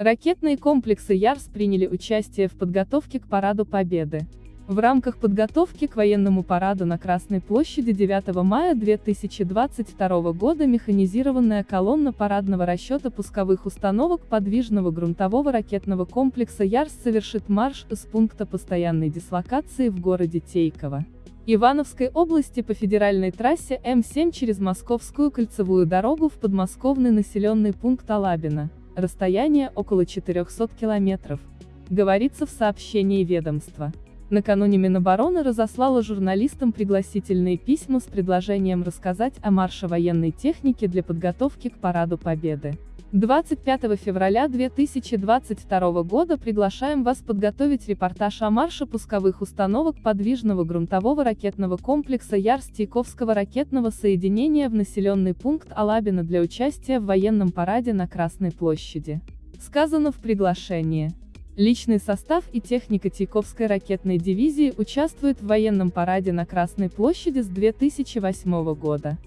Ракетные комплексы Ярс приняли участие в подготовке к Параду Победы. В рамках подготовки к военному параду на Красной площади 9 мая 2022 года механизированная колонна парадного расчета пусковых установок подвижного грунтового ракетного комплекса Ярс совершит марш из пункта постоянной дислокации в городе Тейково. Ивановской области по федеральной трассе М7 через Московскую кольцевую дорогу в подмосковный населенный пункт Алабино, расстояние около 400 километров, говорится в сообщении ведомства. Накануне Минобороны разослала журналистам пригласительные письма с предложением рассказать о марше военной техники для подготовки к Параду Победы. 25 февраля 2022 года приглашаем вас подготовить репортаж о марше пусковых установок подвижного грунтового ракетного комплекса Ярс-Тейковского ракетного соединения в населенный пункт Алабино для участия в военном параде на Красной площади. Сказано в приглашении. Личный состав и техника Тейковской ракетной дивизии участвуют в военном параде на Красной площади с 2008 года.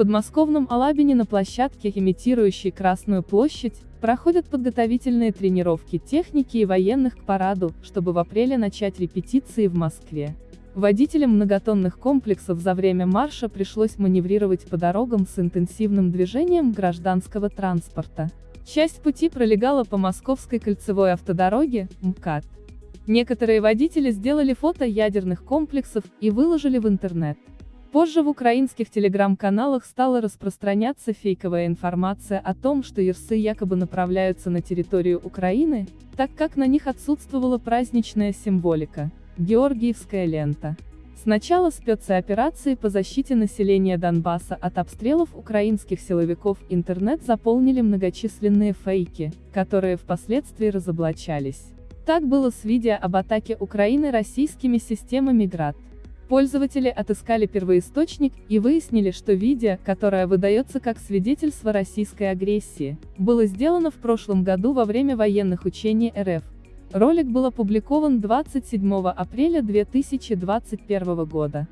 Подмосковном Алабине на площадке, имитирующей Красную площадь, проходят подготовительные тренировки техники и военных к параду, чтобы в апреле начать репетиции в Москве. Водителям многотонных комплексов за время марша пришлось маневрировать по дорогам с интенсивным движением гражданского транспорта. Часть пути пролегала по Московской кольцевой автодороге, МКАД. Некоторые водители сделали фото ядерных комплексов и выложили в интернет. Позже в украинских телеграм-каналах стала распространяться фейковая информация о том, что Ерсы якобы направляются на территорию Украины, так как на них отсутствовала праздничная символика – Георгиевская лента. С начала спецоперации по защите населения Донбасса от обстрелов украинских силовиков интернет заполнили многочисленные фейки, которые впоследствии разоблачались. Так было с видео об атаке Украины российскими системами ГРАД. Пользователи отыскали первоисточник и выяснили, что видео, которое выдается как свидетельство российской агрессии, было сделано в прошлом году во время военных учений РФ, Ролик был опубликован 27 апреля 2021 года.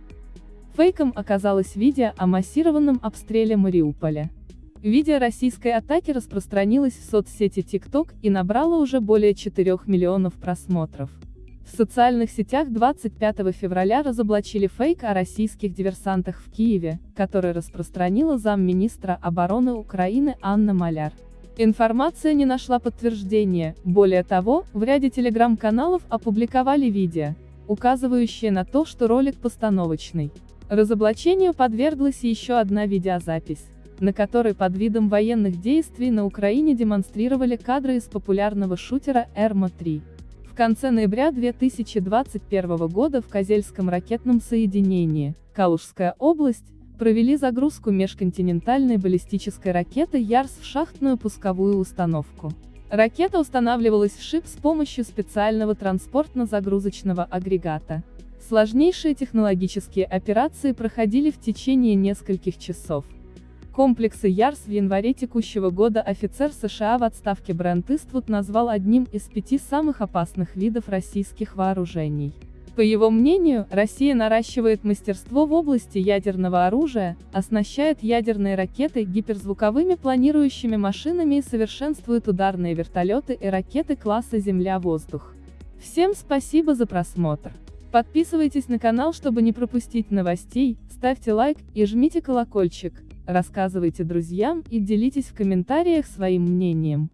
Фейком оказалось видео о массированном обстреле Мариуполя. Видео российской атаки распространилось в соцсети TikTok и набрало уже более 4 миллионов просмотров. В социальных сетях 25 февраля разоблачили фейк о российских диверсантах в Киеве, который распространила замминистра обороны Украины Анна Маляр. Информация не нашла подтверждения, более того, в ряде телеграм-каналов опубликовали видео, указывающее на то, что ролик постановочный. Разоблачению подверглась еще одна видеозапись, на которой под видом военных действий на Украине демонстрировали кадры из популярного шутера «Эрмо-3». Конце ноября 2021 года в Козельском ракетном соединении, Калужская область, провели загрузку межконтинентальной баллистической ракеты Ярс в шахтную пусковую установку. Ракета устанавливалась в шип с помощью специального транспортно-загрузочного агрегата. Сложнейшие технологические операции проходили в течение нескольких часов. Комплексы Ярс в январе текущего года офицер США в отставке Брент Иствуд назвал одним из пяти самых опасных видов российских вооружений. По его мнению, Россия наращивает мастерство в области ядерного оружия, оснащает ядерные ракеты гиперзвуковыми планирующими машинами и совершенствует ударные вертолеты и ракеты класса Земля-воздух. Всем спасибо за просмотр. Подписывайтесь на канал, чтобы не пропустить новостей, ставьте лайк и жмите колокольчик, рассказывайте друзьям и делитесь в комментариях своим мнением.